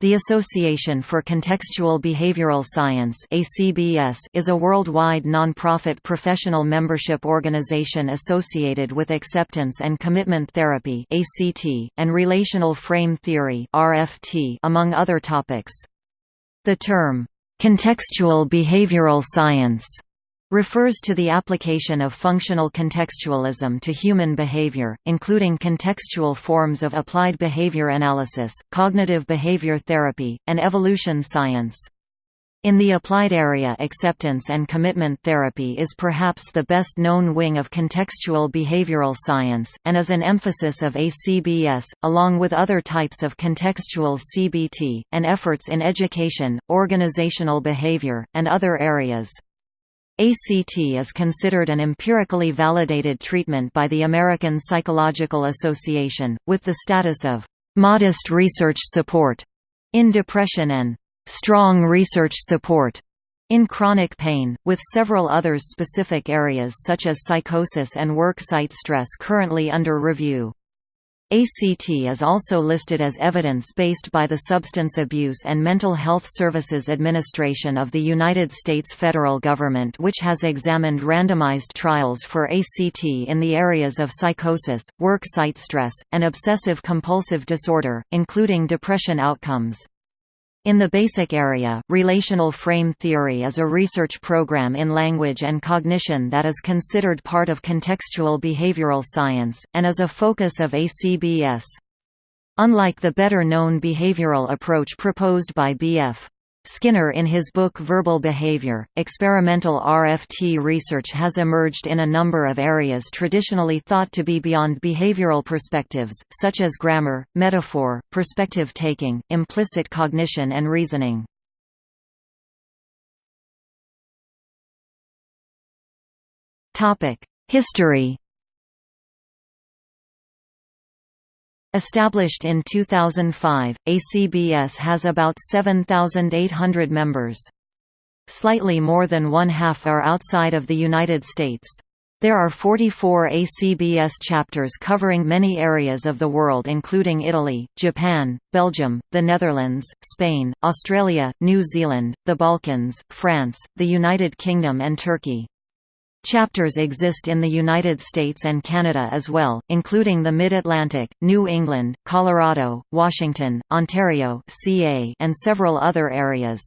The Association for Contextual Behavioral Science is a worldwide non-profit professional membership organization associated with acceptance and commitment therapy and relational frame theory among other topics. The term contextual behavioral science refers to the application of functional contextualism to human behavior, including contextual forms of applied behavior analysis, cognitive behavior therapy, and evolution science. In the applied area acceptance and commitment therapy is perhaps the best known wing of contextual behavioral science, and is an emphasis of ACBS, along with other types of contextual CBT, and efforts in education, organizational behavior, and other areas. ACT is considered an empirically validated treatment by the American Psychological Association, with the status of «modest research support» in depression and «strong research support» in chronic pain, with several others specific areas such as psychosis and work site stress currently under review. ACT is also listed as evidence-based by the Substance Abuse and Mental Health Services Administration of the United States federal government which has examined randomized trials for ACT in the areas of psychosis, work site stress, and obsessive-compulsive disorder, including depression outcomes. In the basic area, relational frame theory is a research program in language and cognition that is considered part of contextual behavioral science, and is a focus of ACBS. Unlike the better-known behavioral approach proposed by B.F. Skinner in his book Verbal Behavior, experimental RFT research has emerged in a number of areas traditionally thought to be beyond behavioral perspectives, such as grammar, metaphor, perspective taking, implicit cognition and reasoning. History Established in 2005, ACBS has about 7,800 members. Slightly more than one-half are outside of the United States. There are 44 ACBS chapters covering many areas of the world including Italy, Japan, Belgium, the Netherlands, Spain, Australia, New Zealand, the Balkans, France, the United Kingdom and Turkey. Chapters exist in the United States and Canada as well, including the Mid-Atlantic, New England, Colorado, Washington, Ontario CA, and several other areas.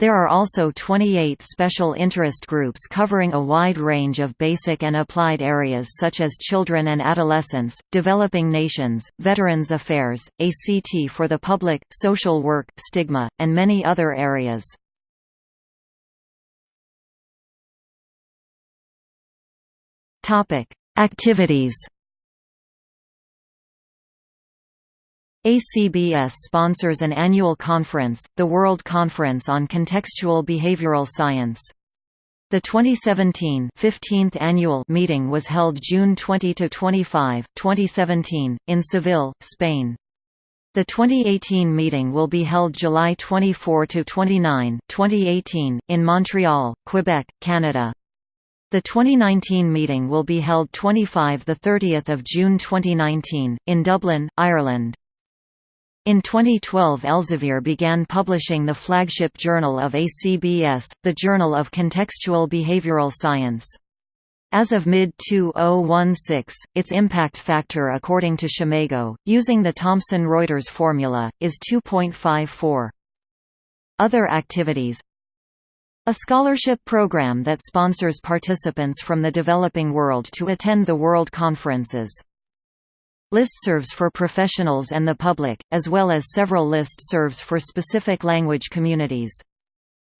There are also 28 special interest groups covering a wide range of basic and applied areas such as children and adolescents, developing nations, veterans affairs, ACT for the public, social work, stigma, and many other areas. Topic: Activities. ACBS sponsors an annual conference, the World Conference on Contextual Behavioral Science. The 2017 15th annual meeting was held June 20 to 25, 2017, in Seville, Spain. The 2018 meeting will be held July 24 to 29, 2018, in Montreal, Quebec, Canada. The 2019 meeting will be held 25–30 June 2019, in Dublin, Ireland. In 2012 Elsevier began publishing the flagship journal of ACBS, the Journal of Contextual Behavioral Science. As of mid-2016, its impact factor according to SCImago, using the Thomson-Reuters formula, is 2.54. Other activities a scholarship program that sponsors participants from the developing world to attend the World Conferences. Listservs for professionals and the public, as well as several listservs for specific language communities.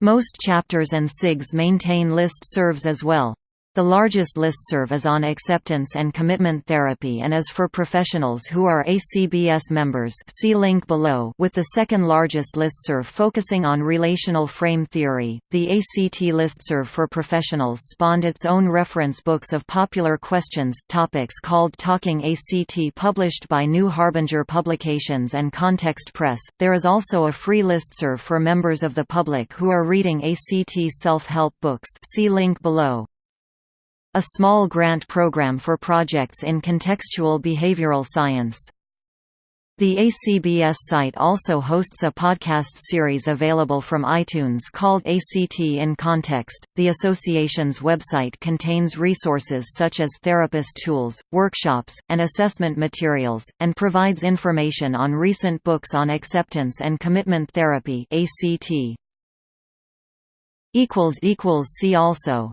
Most chapters and SIGs maintain listservs as well. The largest listserv is on acceptance and commitment therapy and is for professionals who are ACBS members see link below with the second largest listserv focusing on relational frame theory. The ACT listserv for professionals spawned its own reference books of popular questions topics called Talking ACT published by New Harbinger Publications and Context Press. There is also a free listserv for members of the public who are reading ACT self-help books see link below. A small grant program for projects in contextual behavioral science. The ACBS site also hosts a podcast series available from iTunes called ACT in Context. The association's website contains resources such as therapist tools, workshops, and assessment materials, and provides information on recent books on acceptance and commitment therapy (ACT). See also